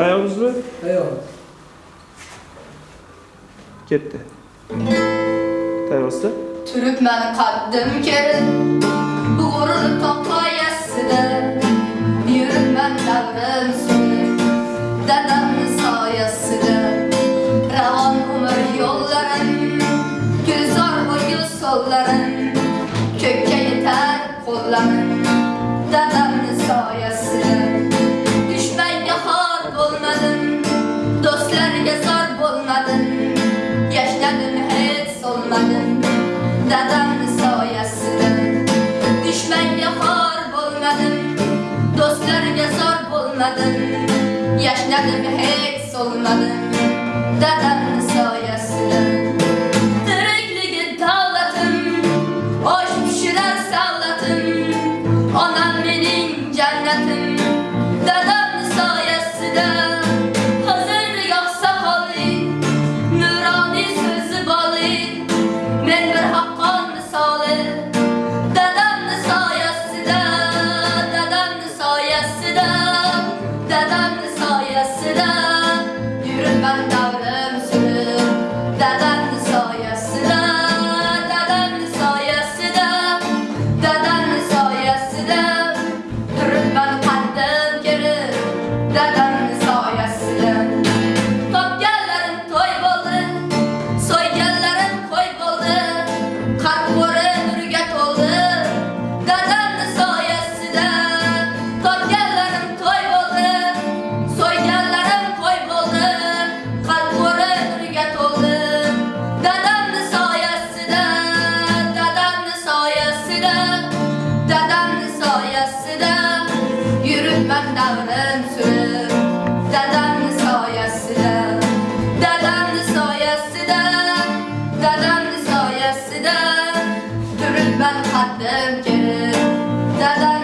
Ayağımızı Eyvallah. gitti. Tayvası. Türkmen kaddım kerin Bu gurur toplayasıdır Yürümen davran sürür Dedem sayasıdır Revan umur yolların Gülzar boyu solların Köke yeter kolların olmadın Yaşladın hiç solmadın Dadamın soyasıdın Düşmenge xor bo'lmadim Dostlarga zor bo'lmadim. Yaşladım hiç solmadım Dadamın soyasıdın Onam mening jannatim. Dadam the soyasida, dadamni soyasida yuribman davrim surib. Dadamni soyasida, dadamni soyasida, dadamni soyasida turibman qaddim kerib.